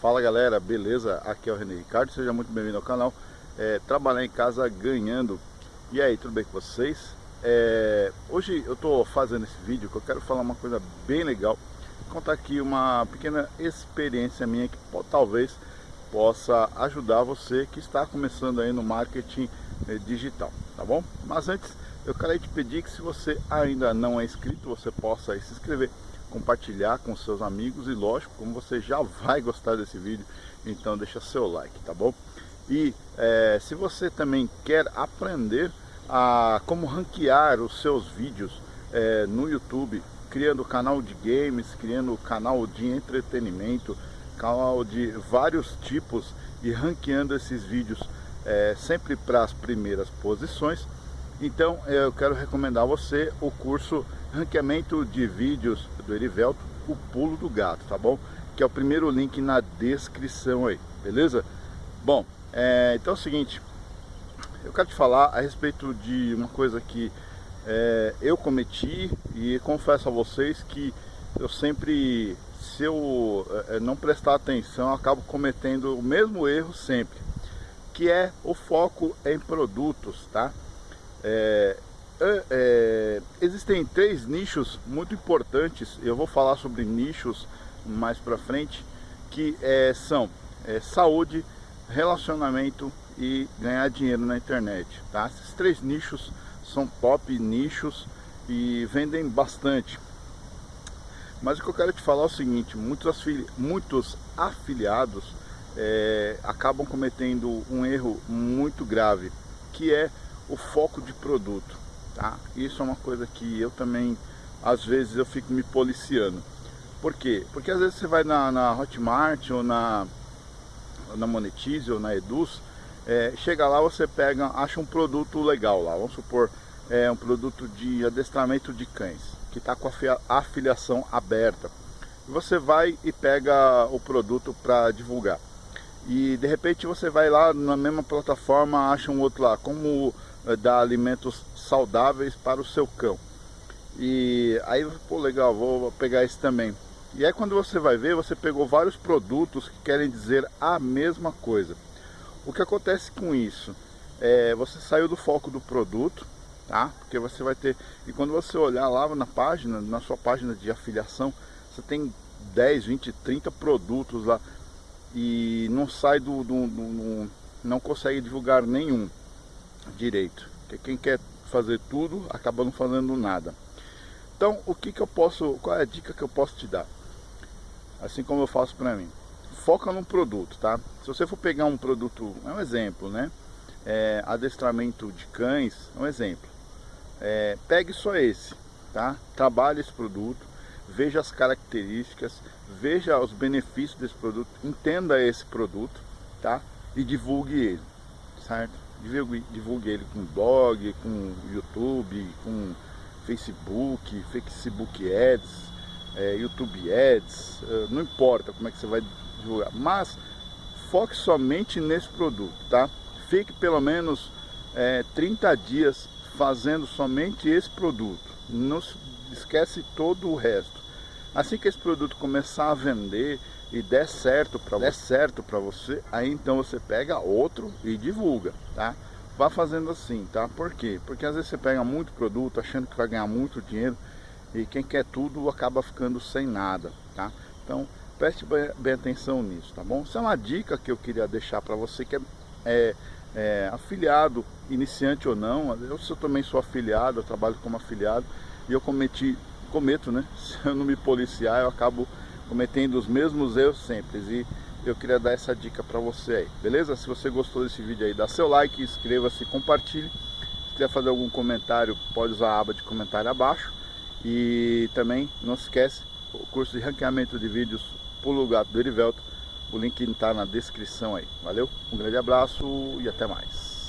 Fala galera, beleza? Aqui é o René Ricardo, seja muito bem-vindo ao canal é, Trabalhar em casa ganhando E aí, tudo bem com vocês? É, hoje eu estou fazendo esse vídeo que eu quero falar uma coisa bem legal Contar aqui uma pequena experiência minha que talvez possa ajudar você que está começando aí no marketing é, digital, tá bom? Mas antes, eu quero te pedir que se você ainda não é inscrito, você possa se inscrever compartilhar com seus amigos e lógico, como você já vai gostar desse vídeo, então deixa seu like, tá bom? E é, se você também quer aprender a como ranquear os seus vídeos é, no YouTube, criando canal de games, criando canal de entretenimento, canal de vários tipos e ranqueando esses vídeos é, sempre para as primeiras posições, então eu quero recomendar a você o curso Ranqueamento de Vídeos do Erivelto, o pulo do gato, tá bom? Que é o primeiro link na descrição aí, beleza? Bom, é, então é o seguinte, eu quero te falar a respeito de uma coisa que é, eu cometi e confesso a vocês que eu sempre, se eu é, não prestar atenção, acabo cometendo o mesmo erro sempre, que é o foco em produtos, tá? É, é, é, existem três nichos muito importantes, eu vou falar sobre nichos mais para frente, que é, são é, saúde, relacionamento e ganhar dinheiro na internet. Tá? Esses três nichos são top nichos e vendem bastante. Mas o que eu quero te falar é o seguinte, muitos, afili muitos afiliados é, acabam cometendo um erro muito grave, que é o foco de produto, tá? Isso é uma coisa que eu também, às vezes, eu fico me policiando. Por quê? Porque às vezes você vai na, na Hotmart ou na, na Monetize ou na Eduz, é, chega lá, você pega, acha um produto legal lá, vamos supor, é um produto de adestramento de cães, que está com a afiliação aberta. Você vai e pega o produto para divulgar. E de repente você vai lá na mesma plataforma, acha um outro lá, como dar alimentos saudáveis para o seu cão. E aí, pô, legal, vou pegar esse também. E aí quando você vai ver, você pegou vários produtos que querem dizer a mesma coisa. O que acontece com isso? É, você saiu do foco do produto, tá? Porque você vai ter... E quando você olhar lá na página, na sua página de afiliação, você tem 10, 20, 30 produtos lá. E não sai do... do, do, do não consegue divulgar nenhum direito. Porque quem quer fazer tudo acaba não fazendo nada. Então, o que que eu posso, qual é a dica que eu posso te dar? Assim como eu faço para mim. Foca num produto, tá? Se você for pegar um produto, é um exemplo, né? É, adestramento de cães, é um exemplo. É, pegue só esse, tá? Trabalhe esse produto, veja as características, veja os benefícios desse produto, entenda esse produto, tá? E divulgue ele, certo? Divulgue, ele com blog, com YouTube, com Facebook, Facebook Ads, é, YouTube Ads, é, não importa como é que você vai divulgar, mas foque somente nesse produto, tá? Fique pelo menos é, 30 dias fazendo somente esse produto, não esquece todo o resto. Assim que esse produto começar a vender e der certo para der certo para você, aí então você pega outro e divulga, tá? Vá fazendo assim, tá? Por quê? Porque às vezes você pega muito produto achando que vai ganhar muito dinheiro e quem quer tudo acaba ficando sem nada, tá? Então preste bem, atenção nisso, tá bom? Isso é uma dica que eu queria deixar para você que é, é, é, afiliado, iniciante ou não. Eu, eu também sou afiliado, eu trabalho como afiliado e eu cometi cometo, né? Se eu não me policiar, eu acabo cometendo os mesmos erros sempre. E eu queria dar essa dica para você aí, beleza? Se você gostou desse vídeo aí, dá seu like, inscreva-se, compartilhe. Se quiser fazer algum comentário, pode usar a aba de comentário abaixo. E também não se esquece, o curso de ranqueamento de vídeos Pulo Gato do Erivelto. O link está na descrição aí. Valeu? Um grande abraço e até mais.